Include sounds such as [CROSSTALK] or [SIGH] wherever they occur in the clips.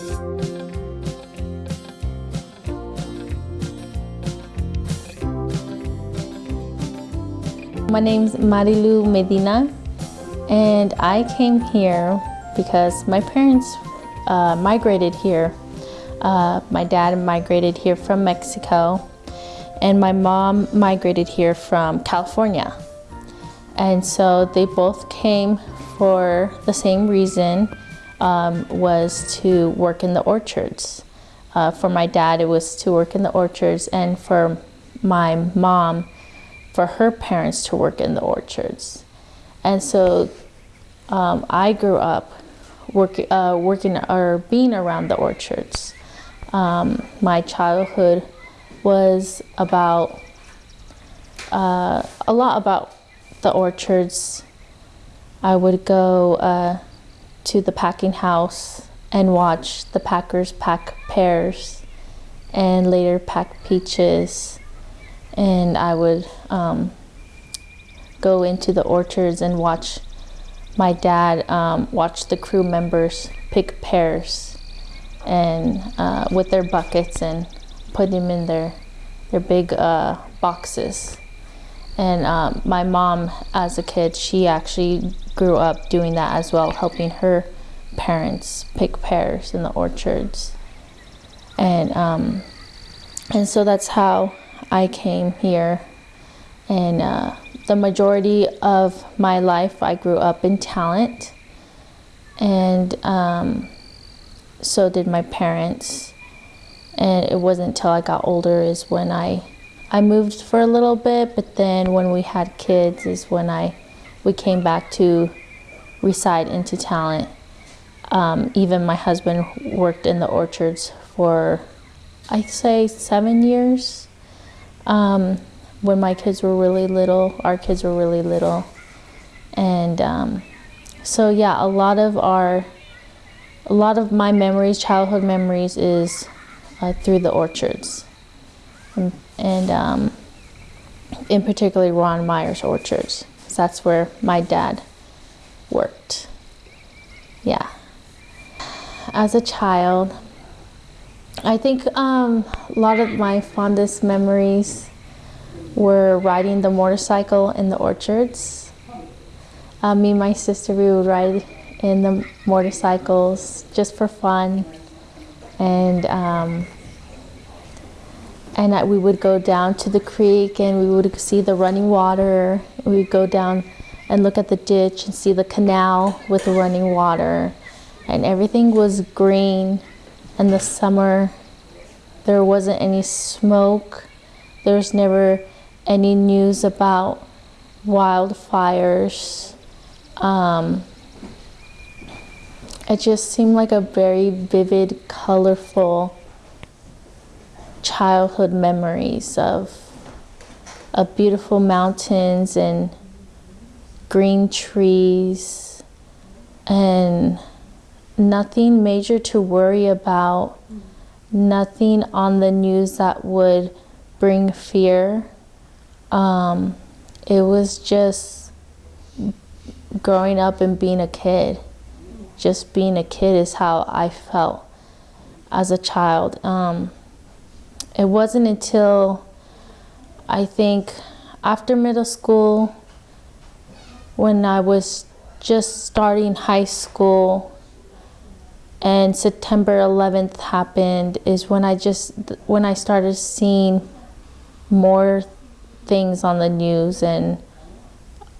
My name's Marilu Medina and I came here because my parents uh, migrated here. Uh, my dad migrated here from Mexico and my mom migrated here from California. And so they both came for the same reason, um, was to work in the orchards. Uh, for my dad, it was to work in the orchards and for my mom, for her parents to work in the orchards. And so um, I grew up work, uh, working or being around the orchards. Um, my childhood was about uh, a lot about the orchards. I would go uh, to the packing house and watch the packers pack pears and later pack peaches and I would um, go into the orchards and watch my dad um, watch the crew members pick pears and uh, with their buckets and put them in their their big uh, boxes. And um, my mom, as a kid, she actually grew up doing that as well, helping her parents pick pears in the orchards. And um, and so that's how I came here. And uh, the majority of my life, I grew up in Talent. And um, so did my parents. And it wasn't until I got older is when I, I moved for a little bit, but then when we had kids is when I, we came back to reside into Talent. Um, even my husband worked in the orchards for, I'd say seven years. Um, when my kids were really little, our kids were really little. And um, so yeah, a lot of our, a lot of my memories, childhood memories is uh, through the orchards. And, and um, in particular Ron Myers orchards. That's where my dad worked. Yeah. As a child, I think um, a lot of my fondest memories were riding the motorcycle in the orchards. Uh, me and my sister, we would ride in the motorcycles just for fun. And, um, and we would go down to the creek and we would see the running water. We'd go down and look at the ditch and see the canal with the running water. And everything was green. In the summer, there wasn't any smoke. There's never any news about wildfires. Um, it just seemed like a very vivid, colorful childhood memories of, of beautiful mountains and green trees and nothing major to worry about, nothing on the news that would bring fear. Um, it was just growing up and being a kid. Just being a kid is how I felt as a child. Um, it wasn't until I think after middle school, when I was just starting high school and September 11th happened is when I just when I started seeing more things on the news and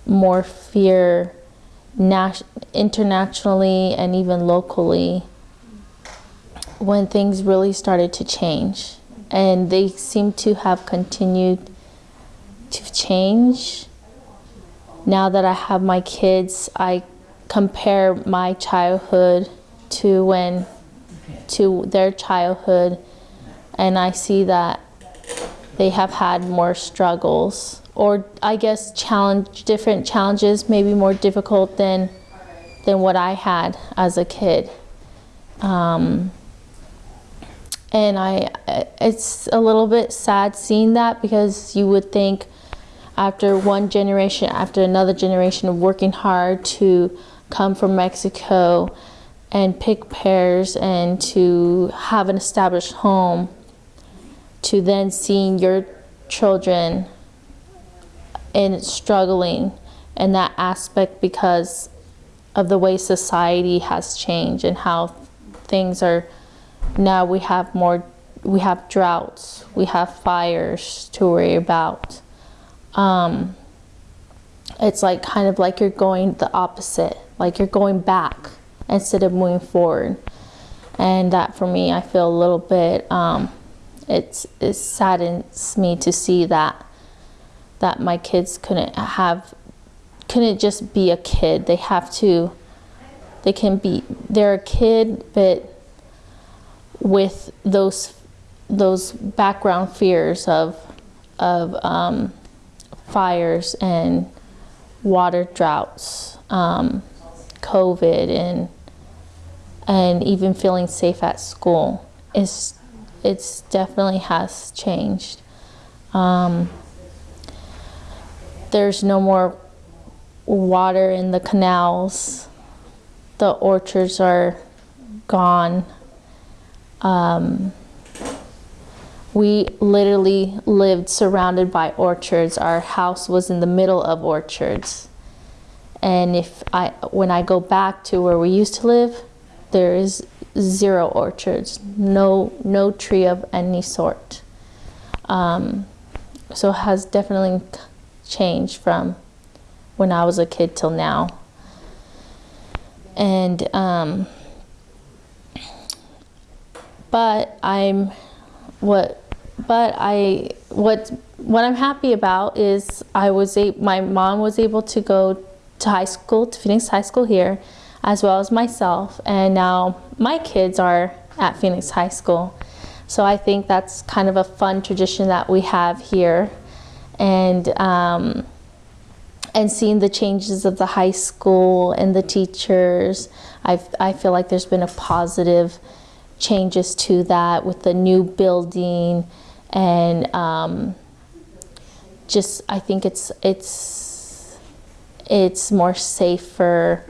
more fear internationally and even locally when things really started to change and they seem to have continued to change. Now that I have my kids I compare my childhood to when to their childhood and I see that they have had more struggles or I guess challenge different challenges maybe more difficult than than what I had as a kid. Um, and I it's a little bit sad seeing that because you would think after one generation after another generation of working hard to come from Mexico and pick pears and to have an established home to then seeing your children in struggling in that aspect because of the way society has changed and how things are now we have more we have droughts we have fires to worry about. Um, it's like kind of like you're going the opposite like you're going back instead of moving forward. And that for me i feel a little bit um, it's it saddens me to see that that my kids couldn't have couldn't just be a kid. They have to they can be they're a kid but with those those background fears of of um, fires and water droughts, um, COVID, and and even feeling safe at school. It's it's definitely has changed. Um, there's no more water in the canals. The orchards are gone. Um, we literally lived surrounded by orchards. Our house was in the middle of orchards. And if I, when I go back to where we used to live, there is zero orchards, no, no tree of any sort. Um, so it has definitely changed from when I was a kid till now. And, um, but I'm, what, but I, what, what I'm happy about is I was a, my mom was able to go to high school, to Phoenix High School here, as well as myself. And now my kids are at Phoenix High School. So I think that's kind of a fun tradition that we have here. And, um, and seeing the changes of the high school and the teachers, i I feel like there's been a positive changes to that with the new building and um, just I think it's it's it's more safer.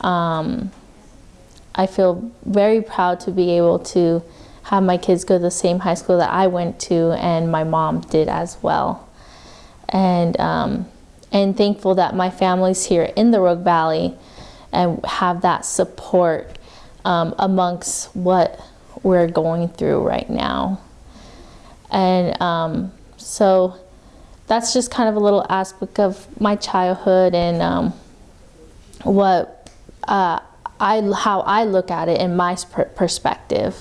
Um, I feel very proud to be able to have my kids go to the same high school that I went to and my mom did as well. And um, and thankful that my family's here in the Rogue Valley and have that support um, amongst what we're going through right now. And um, so that's just kind of a little aspect of my childhood and um, what uh, I, how I look at it in my perspective.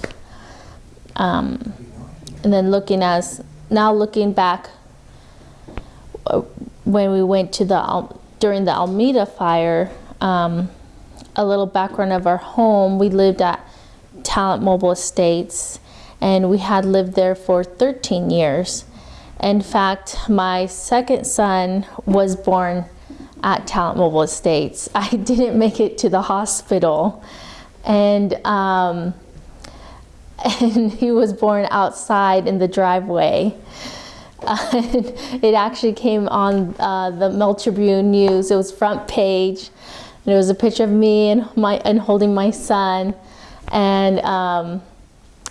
Um, and then looking as, now looking back uh, when we went to the, during the Almeda fire, um, a little background of our home, we lived at Talent Mobile Estates and we had lived there for 13 years. In fact, my second son was born at Talent Mobile Estates. [LAUGHS] I didn't make it to the hospital and um, and he was born outside in the driveway. Uh, [LAUGHS] it actually came on uh, the Mail Tribune News. It was front page. And it was a picture of me and my and holding my son, and um,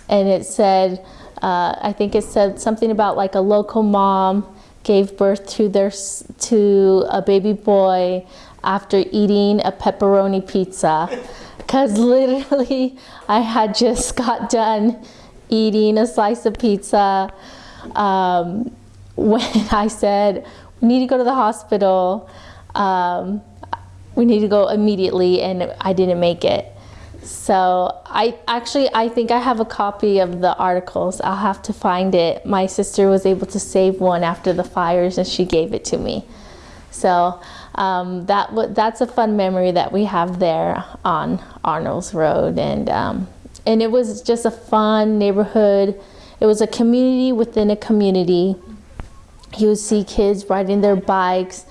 and it said, uh, I think it said something about like a local mom gave birth to their to a baby boy after eating a pepperoni pizza. Because literally I had just [LAUGHS] got done eating a slice of pizza um, when [LAUGHS] I said we need to go to the hospital. Um, we need to go immediately and I didn't make it so I actually, I think I have a copy of the articles. I'll have to find it. My sister was able to save one after the fires and she gave it to me. So um, that that's a fun memory that we have there on Arnolds Road. And, um, and it was just a fun neighborhood. It was a community within a community. You would see kids riding their bikes.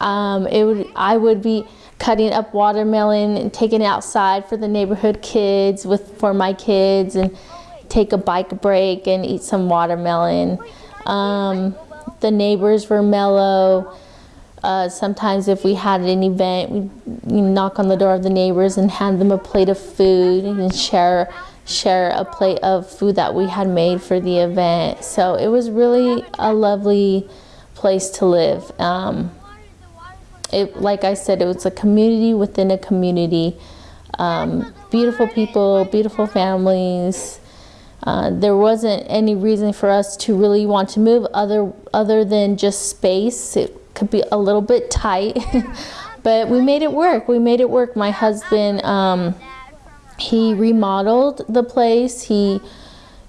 Um, it would, I would be, cutting up watermelon and taking it outside for the neighborhood kids with for my kids and take a bike break and eat some watermelon. Um, the neighbors were mellow. Uh, sometimes if we had an event, we'd knock on the door of the neighbors and hand them a plate of food and share share a plate of food that we had made for the event. So it was really a lovely place to live. Um, it, like I said, it was a community within a community. Um, beautiful people, beautiful families. Uh, there wasn't any reason for us to really want to move other other than just space. It could be a little bit tight, [LAUGHS] but we made it work. We made it work. My husband, um, he remodeled the place. He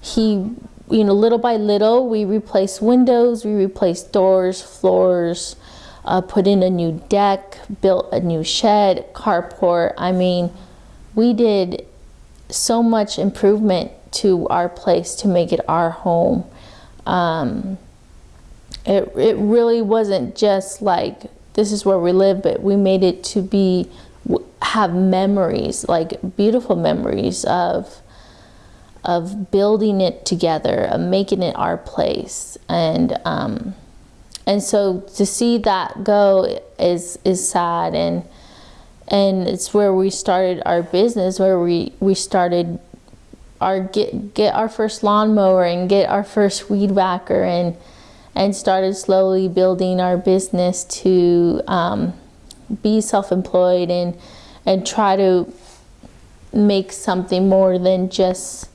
he you know little by little we replaced windows, we replaced doors, floors, uh, put in a new deck, built a new shed, carport. I mean, we did so much improvement to our place to make it our home. Um, it, it really wasn't just like this is where we live, but we made it to be have memories, like beautiful memories of of building it together, of making it our place, and um, and so to see that go is is sad, and and it's where we started our business, where we we started our get get our first lawnmower and get our first weed whacker and and started slowly building our business to um, be self-employed and and try to make something more than just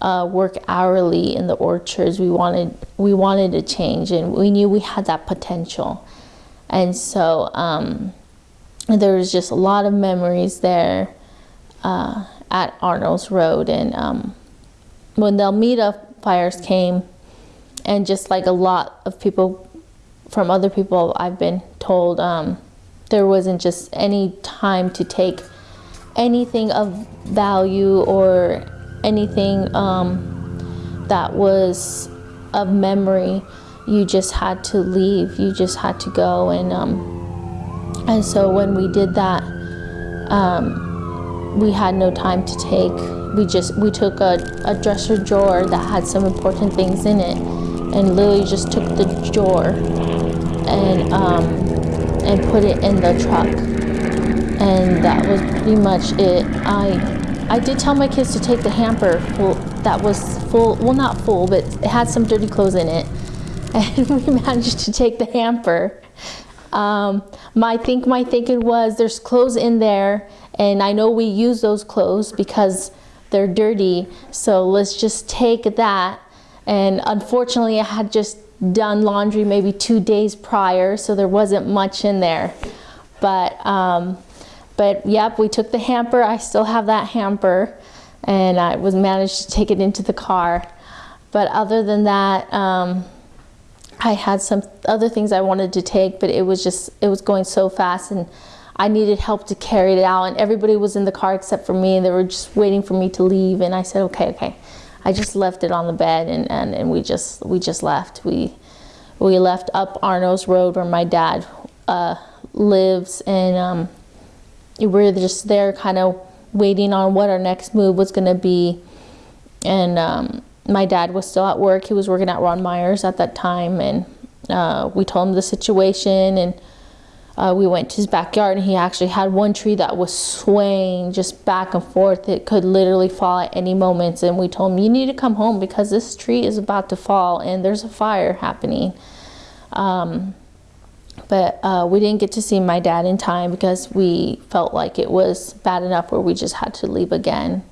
uh, work hourly in the orchards. We wanted we wanted to change, and we knew we had that potential, and so um, there was just a lot of memories there uh, at Arnold's Road, and um, when the Almeda fires came, and just like a lot of people from other people I've been told. Um, there wasn't just any time to take anything of value or anything um, that was of memory. You just had to leave. You just had to go, and um, and so when we did that, um, we had no time to take. We just we took a, a dresser drawer that had some important things in it, and literally just took the drawer and um, and put it in the truck. And that was pretty much it. I I did tell my kids to take the hamper full, that was full, well not full, but it had some dirty clothes in it. [LAUGHS] And we managed to take the hamper. Um, my think my thinking was there's clothes in there and I know we use those clothes because they're dirty. So let's just take that. And unfortunately I had just done laundry maybe two days prior, so there wasn't much in there. But, um, but yep, we took the hamper. I still have that hamper, and I was managed to take it into the car. But other than that, um, I had some other things I wanted to take, but it was just, it was going so fast, and I needed help to carry it out, and everybody was in the car except for me, and they were just waiting for me to leave, and I said, okay, okay. I just left it on the bed and, and, and we just we just left. We we left up Arno's Road where my dad uh, lives and um, were just there kind of waiting on what our next move was going to be. And um, my dad was still at work. He was working at Ron Myers at that time and uh, we told him the situation and uh, we went to his backyard and he actually had one tree that was swaying just back and forth. It could literally fall at any moment. And we told him, you need to come home because this tree is about to fall and there's a fire happening. Um, but uh, we didn't get to see my dad in time because we felt like it was bad enough where we just had to leave again.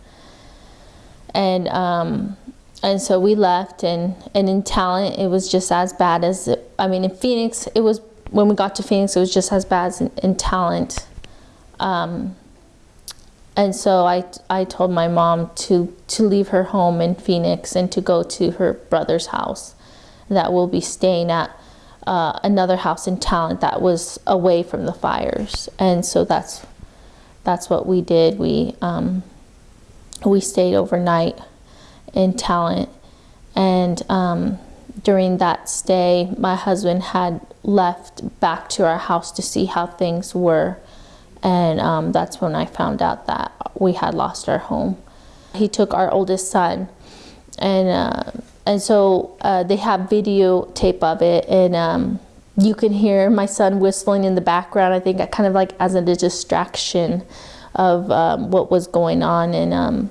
And um, and so we left and, and in Talent it was just as bad as it, I mean in Phoenix it was when we got to Phoenix, it was just as bad as in, in Talent. Um, and so I, I told my mom to, to leave her home in Phoenix and to go to her brother's house that we'll be staying at uh, another house in Talent that was away from the fires. And so that's, that's what we did. We, um, we stayed overnight in Talent and um, during that stay, my husband had left back to our house to see how things were. And um, that's when I found out that we had lost our home. He took our oldest son, and uh, and so uh, they have videotape of it. And um, you can hear my son whistling in the background. I think kind of like as a distraction of um, what was going on, and um,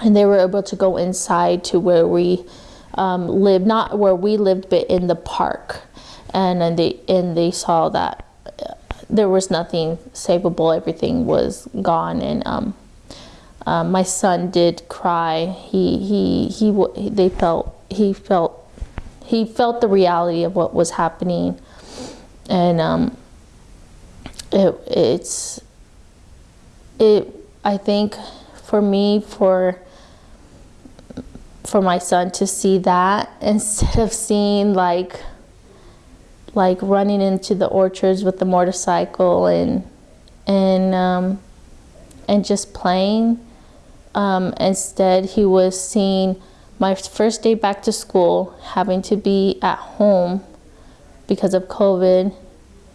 and they were able to go inside to where we um, lived, not where we lived, but in the park, and and they and they saw that uh, there was nothing savable. Everything was gone, and um, my son did cry. He he he. They felt he felt he felt the reality of what was happening, and um, it it's it. I think for me for for my son to see that [LAUGHS] instead of seeing like like running into the orchards with the motorcycle and and um, and just playing. Um, instead, he was seeing my first day back to school, having to be at home because of COVID,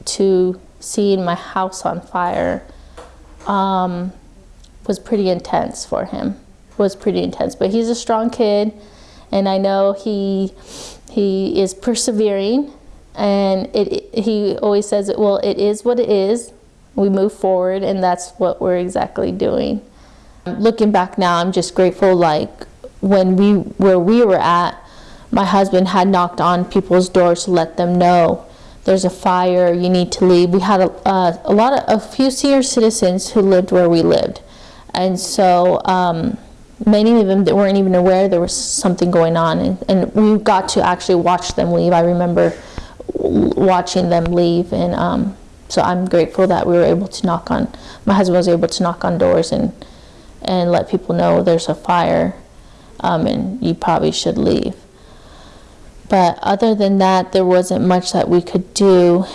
to seeing my house on fire um, was pretty intense for him. Was pretty intense, but he's a strong kid, and I know he he is persevering. And it, he always says, "Well, it is what it is. We move forward, and that's what we're exactly doing." Looking back now, I'm just grateful. Like when we where we were at, my husband had knocked on people's doors to let them know there's a fire. You need to leave. We had a, a lot of a few senior citizens who lived where we lived, and so um, many of them that weren't even aware there was something going on, and, and we got to actually watch them leave. I remember watching them leave, and um, so I'm grateful that we were able to knock on. My husband was able to knock on doors and and let people know there's a fire um, and you probably should leave. But other than that, there wasn't much that we could do.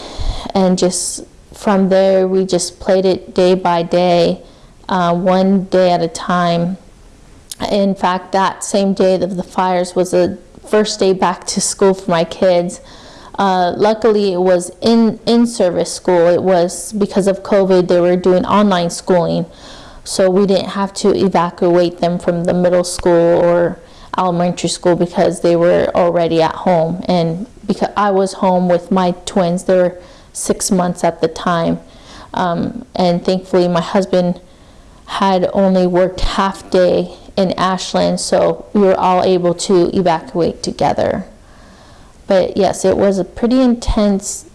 And just from there, we just played it day by day, uh, one day at a time. In fact, that same day of the fires was the first day back to school for my kids. Uh, luckily, it was in in service school. It was because of COVID, they were doing online schooling so we didn't have to evacuate them from the middle school or elementary school because they were already at home. And because I was home with my twins they were six months at the time. Um, and thankfully my husband had only worked half day in Ashland so we were all able to evacuate together. But yes it was a pretty intense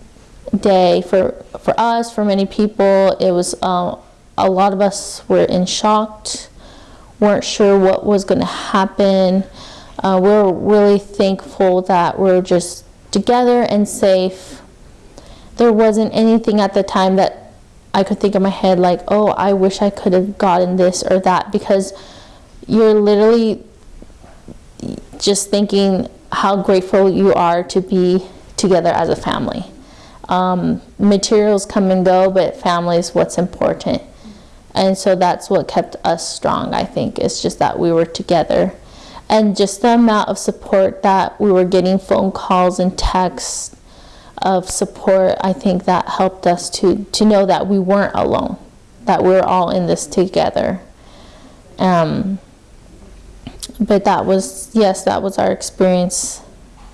day for for us for many people. It was uh, a lot of us were in shock, weren't sure what was going to happen. Uh, we're really thankful that we're just together and safe. There wasn't anything at the time that I could think in my head like, oh, I wish I could have gotten this or that because you're literally just thinking how grateful you are to be together as a family. Um, materials come and go, but family is what's important. And so that's what kept us strong, I think. It's just that we were together. And just the amount of support that we were getting phone calls and texts of support, I think that helped us to, to know that we weren't alone, that we're all in this together. Um, but that was, yes, that was our experience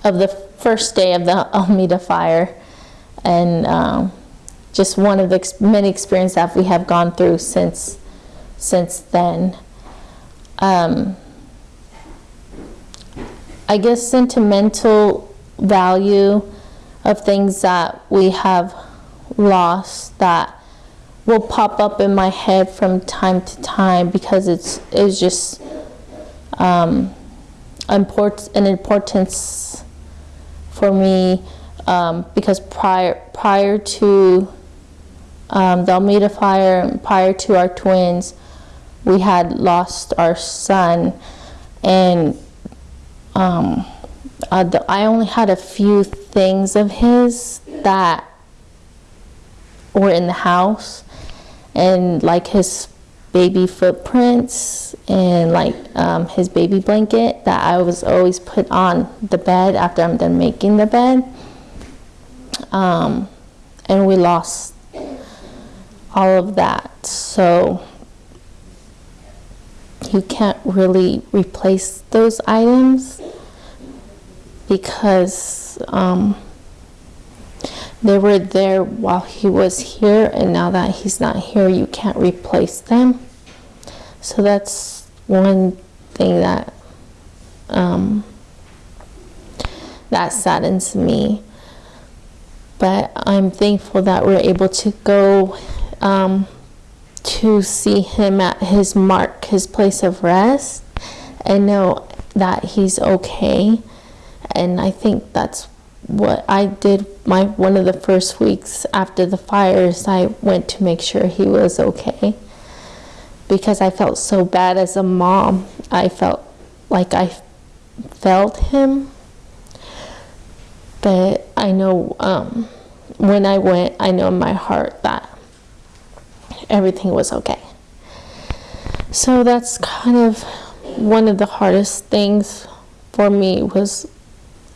of the first day of the [LAUGHS] Almeda fire. And um, just one of the many experiences that we have gone through since since then. Um, I guess sentimental value of things that we have lost that will pop up in my head from time to time because it's it's just um, import, an importance for me um, because prior prior to um, the Almeda fire, prior to our twins, we had lost our son, and um, uh, the, I only had a few things of his that were in the house, and like his baby footprints and like um, his baby blanket that I was always put on the bed after I'm done making the bed. Um, and we lost all of that. So you can't really replace those items because um, they were there while he was here, and now that he's not here, you can't replace them. So that's one thing that um, that saddens me. But I'm thankful that we're able to go um, to see him at his mark, his place of rest, and know that he's okay. And I think that's what I did my one of the first weeks after the fires. I went to make sure he was okay because I felt so bad as a mom. I felt like I felt him. But I know um, when I went, I know in my heart that everything was okay. So that's kind of one of the hardest things for me was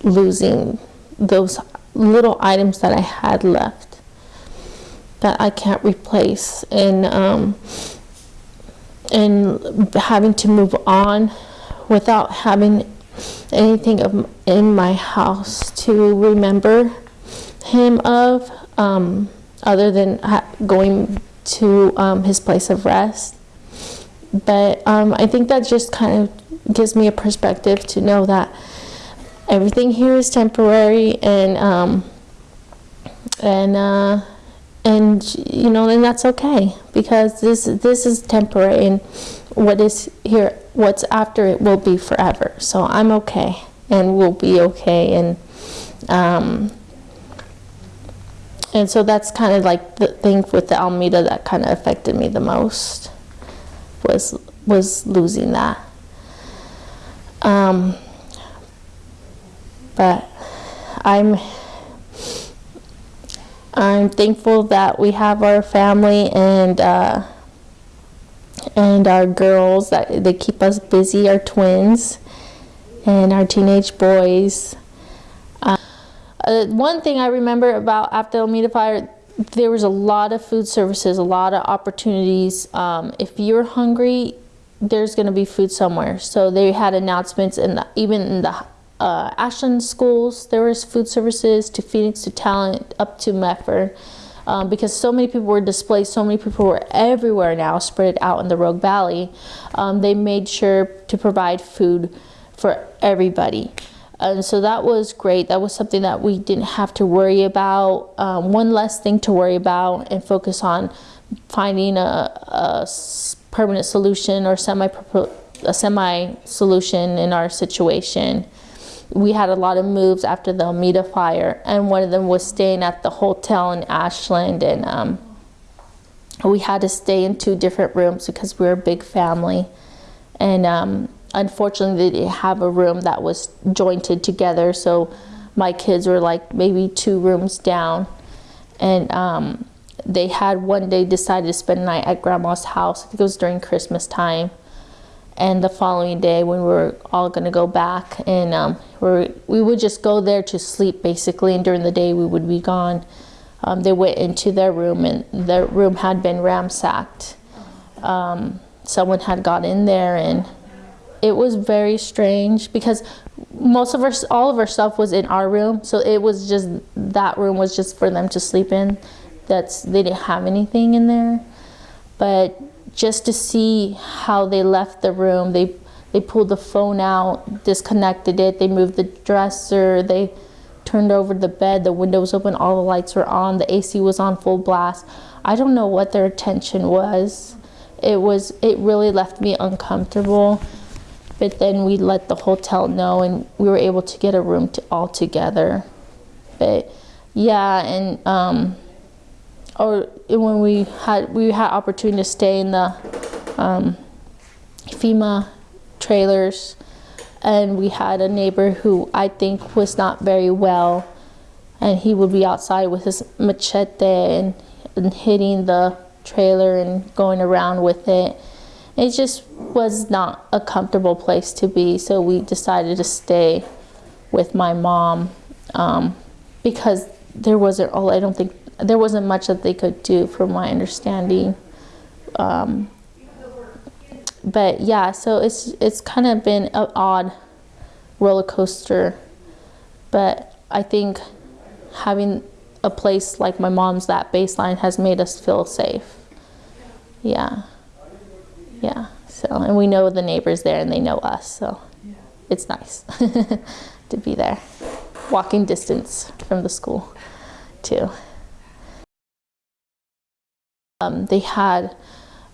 losing those little items that I had left that I can't replace and um, and having to move on without having anything of, in my house to remember him of um, other than going to um, his place of rest. But um, I think that just kind of gives me a perspective to know that everything here is temporary and um, and uh, and you know and that's okay because this this is temporary and what is here what's after it will be forever. So I'm okay and we'll be okay and um, and so that's kind of like the thing with the Almeda that kind of affected me the most was was losing that. Um, but I'm I'm thankful that we have our family and uh, and our girls that they keep us busy. Our twins and our teenage boys. Uh, one thing I remember about after Almeda Fire there was a lot of food services, a lot of opportunities. Um, if you're hungry, there's going to be food somewhere. So they had announcements, and even in the uh, Ashland schools, there was food services to Phoenix to Talent up to Medford. Um, because so many people were displaced, so many people were everywhere now, spread out in the Rogue Valley. Um, they made sure to provide food for everybody. And so that was great. That was something that we didn't have to worry about. Um, one less thing to worry about and focus on finding a, a permanent solution or semi a semi solution in our situation. We had a lot of moves after the Almeda fire, and one of them was staying at the hotel in Ashland, and um, we had to stay in two different rooms because we were a big family, and um, unfortunately they didn't have a room that was jointed together so my kids were like maybe two rooms down. And um, they had one day decided to spend the night at grandma's house. I think it was during Christmas time. And the following day when we were all going to go back and um, we we would just go there to sleep basically and during the day we would be gone. Um, they went into their room and their room had been ransacked um, someone had got in there and it was very strange because most of our all of our stuff was in our room. So it was just that room was just for them to sleep in. That's they didn't have anything in there. But just to see how they left the room they they pulled the phone out disconnected it they moved the dresser they turned over the bed the window was open all the lights were on the AC was on full blast. I don't know what their intention was. It was it really left me uncomfortable but then we let the hotel know and we were able to get a room to, all together. But yeah, and um, or when we had we had opportunity to stay in the um, FEMA trailers, and we had a neighbor who I think was not very well, and he would be outside with his machete and, and hitting the trailer and going around with it it just was not a comfortable place to be, so we decided to stay with my mom um, because there wasn't, all I don't think, there wasn't much that they could do from my understanding. Um, but yeah, so it's, it's kind of been an odd roller coaster, but I think having a place like my mom's, that baseline has made us feel safe. Yeah. Yeah. So, and we know the neighbors there and they know us. So it's nice [LAUGHS] to be there. Walking distance from the school, too. Um, they had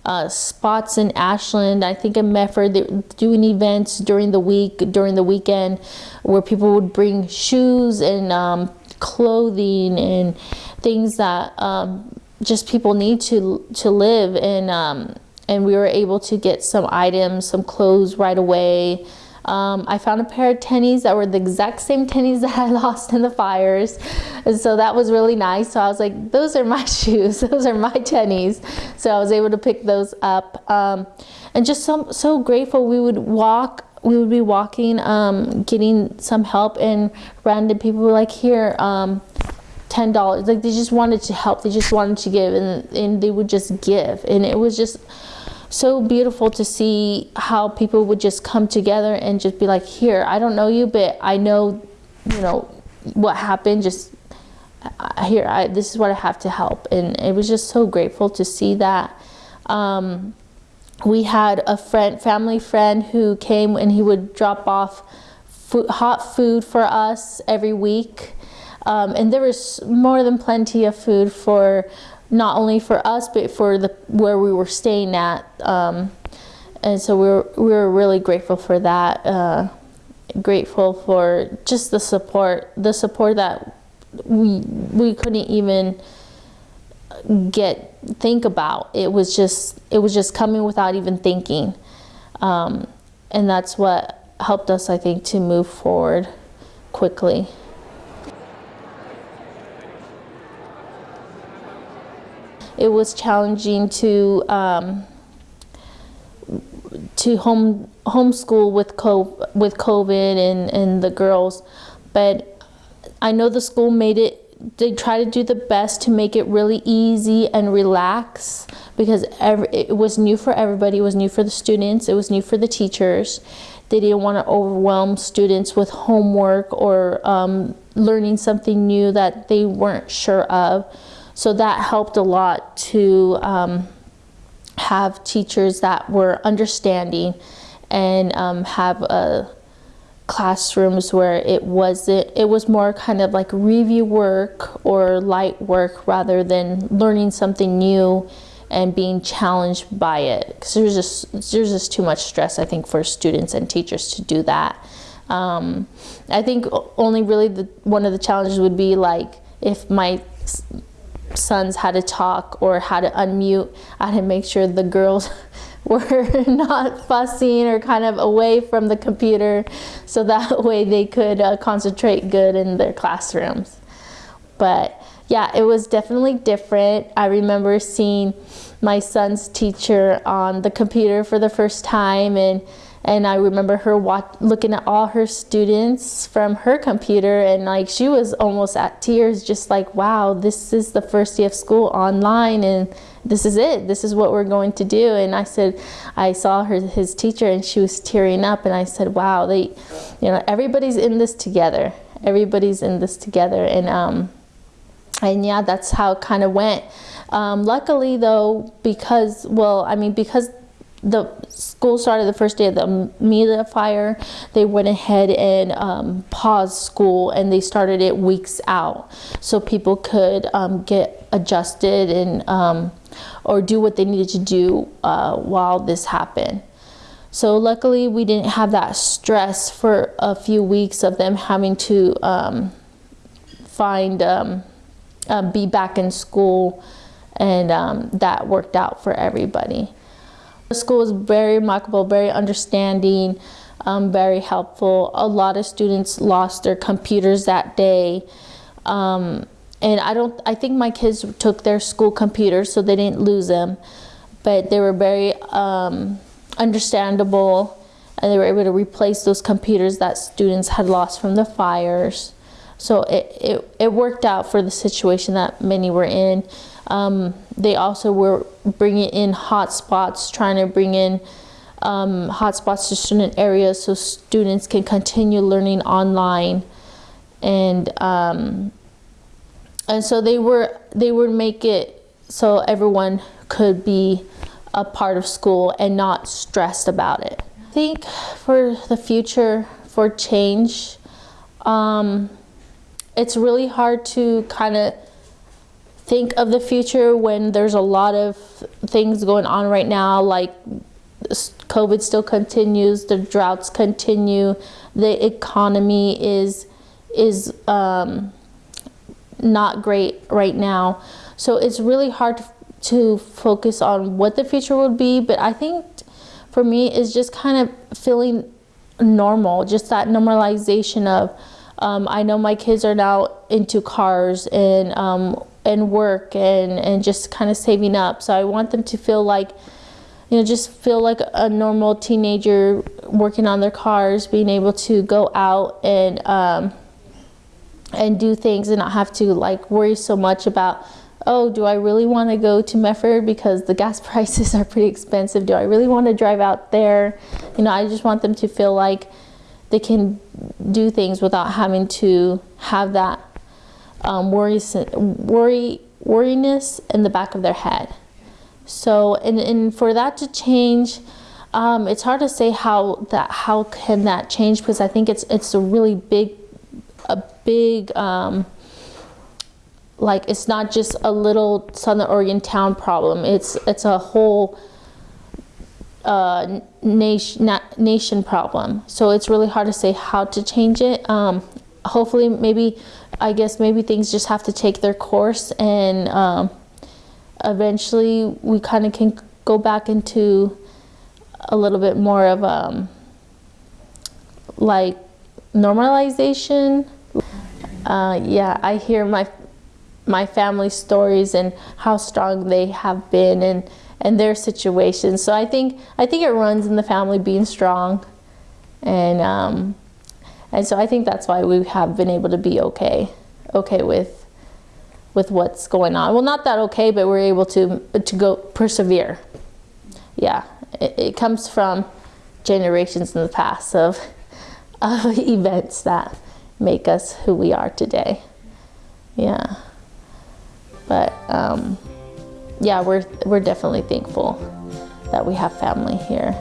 uh, spots in Ashland, I think in Medford, they were doing events during the week, during the weekend, where people would bring shoes and um, clothing and things that um, just people need to to live. And um, and we were able to get some items, some clothes right away. Um, I found a pair of tennies that were the exact same tennies [LAUGHS] that I lost in the fires. And so that was really nice. So I was like, those are my [LAUGHS] shoes. Those are my tennies. So I was able to pick those up. Um, and just so, so grateful we would walk we would be walking, um, getting some help, and random people were like, "Here, um, ten dollars." Like they just wanted to help. They just wanted to give, and and they would just give, and it was just so beautiful to see how people would just come together and just be like, "Here, I don't know you, but I know, you know, what happened. Just here, I, this is what I have to help," and it was just so grateful to see that. Um, we had a friend, family friend who came and he would drop off food, hot food for us every week. Um, and there was more than plenty of food for not only for us, but for the where we were staying at. Um, and so we were, we were really grateful for that. Uh, grateful for just the support, the support that we we couldn't even get think about. It was just it was just coming without even thinking, um, and that's what helped us, I think, to move forward quickly. It was challenging to um, to home homeschool with co- with COVID and and the girls, but I know the school made it they try to do the best to make it really easy and relax because every, it was new for everybody. It was new for the students. It was new for the teachers. They didn't want to overwhelm students with homework or um, learning something new that they weren't sure of. So that helped a lot to um, have teachers that were understanding and um, have a classrooms where it wasn't it was more kind of like review work or light work rather than learning something new and being challenged by it. Because there's just there's just too much stress I think for students and teachers to do that. Um, I think only really the one of the challenges would be like if my sons how to talk or how to unmute I had to make sure the girls [LAUGHS] were not fussing or kind of away from the computer so that [LAUGHS] way they could uh, concentrate good in their classrooms. But yeah, it was definitely different. I remember seeing my son's teacher on the computer for the first time and and I remember her looking at all her students from her computer and like she was almost at tears just like wow this is the first day of school online and this is it. This is what we're going to do. And I said, I saw her, his teacher, and she was tearing up. And I said, wow, they, you know, everybody's in this together. Everybody's in this together. And, um, and yeah, that's how it kind of went. Um, luckily though, because, well, I mean, because the school started the first day of the Almeda fire, they went ahead and um, paused school and they started it weeks out so people could um, get adjusted and um, or do what they needed to do uh, while this happened. So luckily we didn't have that stress for a few weeks of them having to um, find, um, uh, be back in school and um, that worked out for everybody. The school was very remarkable, very understanding, um, very helpful. A lot of students lost their computers that day. Um, and I don't, I think my kids took their school computers so they didn't lose them, but they were very um, understandable and they were able to replace those computers that students had lost from the fires. So it, it, it worked out for the situation that many were in. Um, they also were bringing in hotspots, trying to bring in um, hotspots to student areas so students can continue learning online. And um, and so they were they would make it so everyone could be a part of school and not stressed about it. I think for the future for change, um, it's really hard to kind of think of the future when there's a lot of things going on right now, like COVID still continues, the droughts continue, the economy is is um, not great right now. So it's really hard to focus on what the future would be, but I think for me is just kind of feeling normal, just that normalization of um, I know my kids are now into cars and um, and work and and just kind of saving up. So I want them to feel like you know just feel like a normal teenager working on their cars, being able to go out and um, and do things and not have to like worry so much about oh, do I really want to go to Medford because the gas [LAUGHS] prices are pretty expensive? Do I really want to drive out there? You know, I just want them to feel like they can do things without having to have that um, worry, worry, worriness in the back of their head. So, and, and for that to change, um, it's hard to say how that how can that change because I think it's it's a really big, a big. Um, like it's not just a little Southern Oregon town problem. It's it's a whole uh, nation na nation problem. So it's really hard to say how to change it. Um, hopefully, maybe I guess maybe things just have to take their course, and um, eventually we kind of can go back into a little bit more of um, like normalization. Uh, yeah, I hear my my family stories and how strong they have been and and their situations. So I think I think it runs in the family being strong, and um, and so I think that's why we have been able to be okay, okay with with what's going on. Well, not that okay, but we're able to to go persevere. Yeah, it, it comes from generations in the past of [LAUGHS] of events that make us who we are today. Yeah. But um, yeah, we're, we're definitely thankful that we have family here.